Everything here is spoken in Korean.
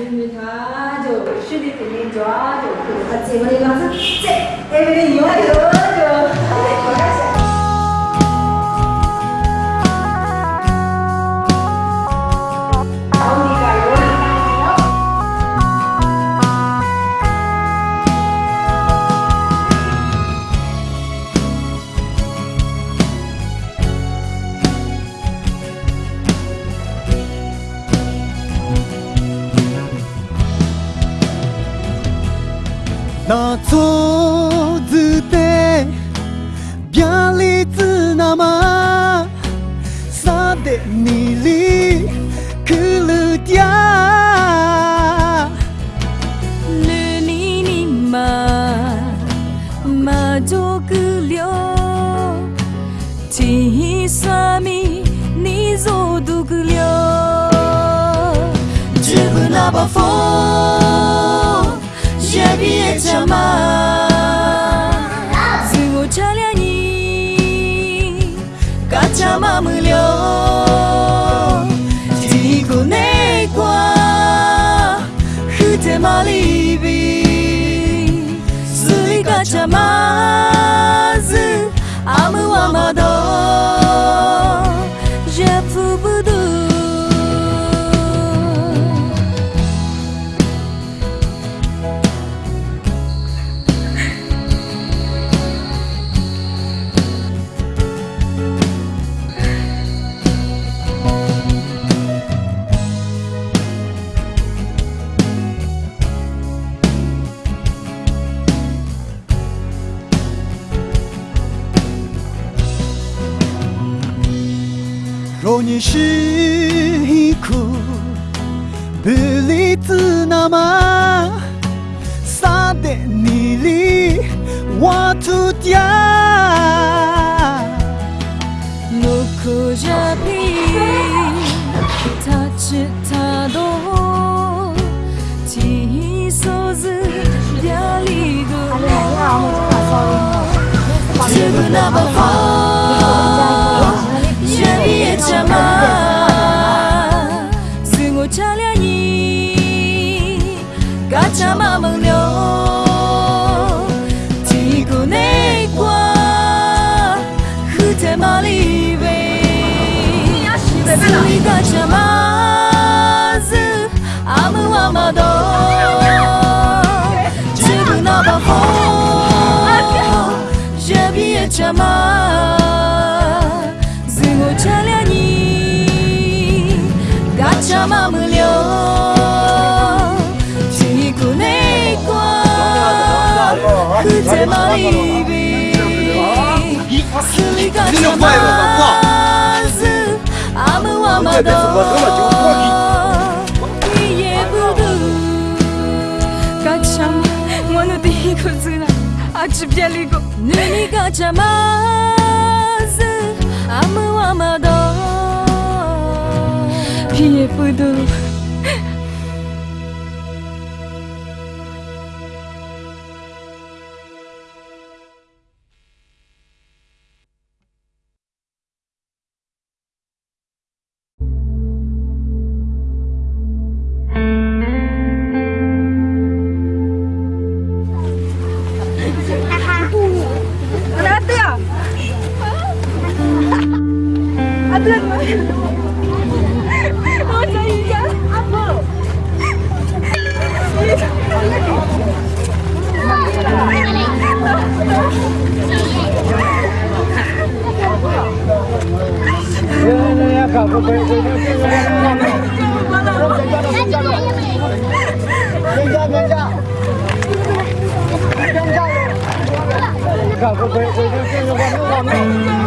민미 다죠 슈디 때문에 좋아죠 그 같이 とずてがりつなまさでにりくるりゃぬににままじょくりょちいさみにぞどくりょ自分なばフォー 제비에 참아 승호 차량이 까차마 물려 디고 내과 흐테 말리비 수리 까차 마즈 아무아마도 你是一个不理智的妈，舍得你离我丢掉，不哭着哭，他吃他多，第一首是第二里多，欺负那么好。 승호 차량이 까차마 물려 지고 내과 그대 말이비 수리가 참아즈 아무아마도 이에 부두 까참 원우도 이곳은 아주 별리고 눈이 가자마 ditipu dulu Aduh, 我们是祖国的花朵阳光下尽情唱着歌永远的依靠回家吧回到最初的美好